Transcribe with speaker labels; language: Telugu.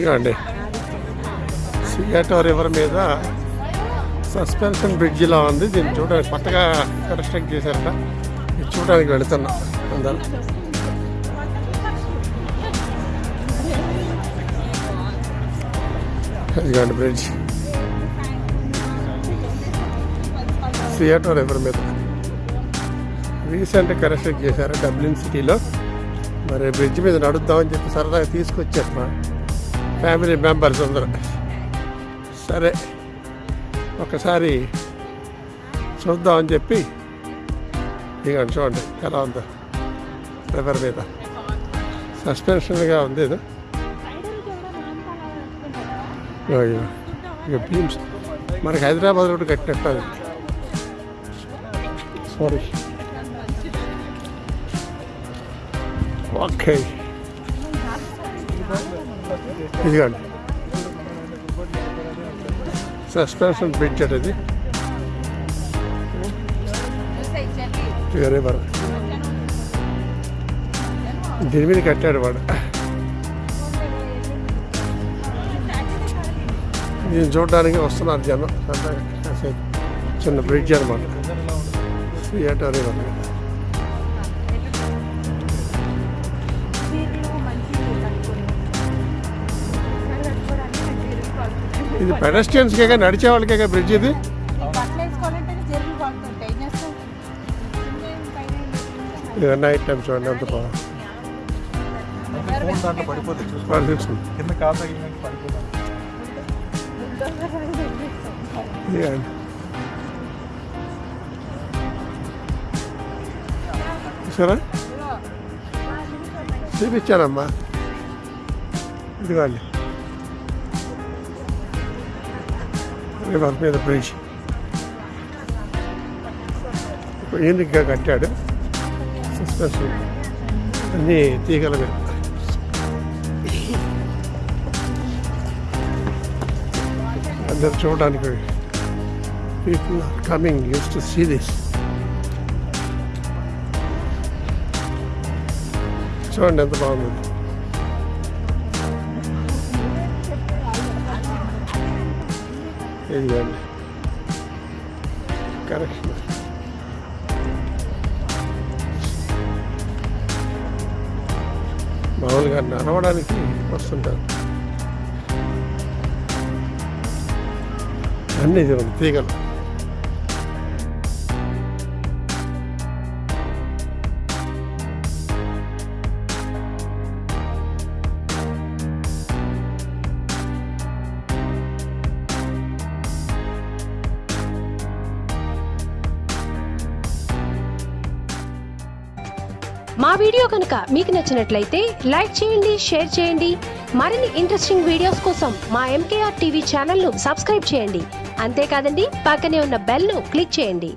Speaker 1: ఇదిగోండి. సియాటో రివర్ మీద సస్పెన్షన్ బ్రిడ్జిలా ఉంది. దీన్ని చూడడానికి కొత్తగా కన్స్ట్రక్ట్ చేశారట. ఇది చూడడానికి వెళుతున్నాం అందరం. ఇదిగోండి బ్రిడ్జ్. సియాటో రివర్ మీద. రీసెంట్ కన్స్ట్రక్ట్ చేశారు డబ్లిన్ సిటీలో. మరి బ్రిడ్జ్ మీద నడుద్దామని చెప్పి సరదాగా తీసుకొచ్చారు మా ఫ్యామిలీ మెంబర్స్ అందరూ. సరే ఒకసారి చూద్దామని చెప్పి ఇక చూడండి ఎలా ఉందో. రివర్ మీద. సస్పెన్షన్గా ఉంది ఇది. ఇగో. ఇక బీమ్స్ మనకి హైదరాబాద్ రోడ్డు కట్టినట్టు అది సారీ ఓకే ఇదిగోండి. సస్పెన్షన్ బ్రిడ్జ్ అది. రివర్ దీని మీద కట్టాడు వాడు. దీన్ని చూడడానికి వస్తున్నారు జనం. చిన్న బ్రిడ్జ్ అనమాట థియేటర్ రివర్ ఇది పెడస్టియన్స్కే నడిచే వాళ్ళకే బ్రిడ్జ్ ఇది? నైట్ టైం చూడండి అంత సరే చూపించానమ్మా ఇదిగోండి. రివర్ మీద బ్రిడ్జ్. యూనిక్గా కట్టాడు. సస్పెన్షన్ అన్నీ తీగల మీద. అందరు చూడడానికి people are coming use to see this చూడండి ఎంత బాగుంది. ఇదిగోండి కరెక్షన్ మామూలుగా నడవడానికి వస్తుంటారు. అన్నీ చూడండి తీగలు.
Speaker 2: మా వీడియో కనుక మీకు నచ్చినట్లయితే లైక్ చేయండి షేర్ చేయండి. మరిన్ని ఇంట్రెస్టింగ్ వీడియోస్ కోసం మా ఎంకేఆర్ టీవీ ఛానల్ను సబ్స్క్రైబ్ చేయండి. అంతేకాదండి పక్కనే ఉన్న బెల్ను క్లిక్ చేయండి.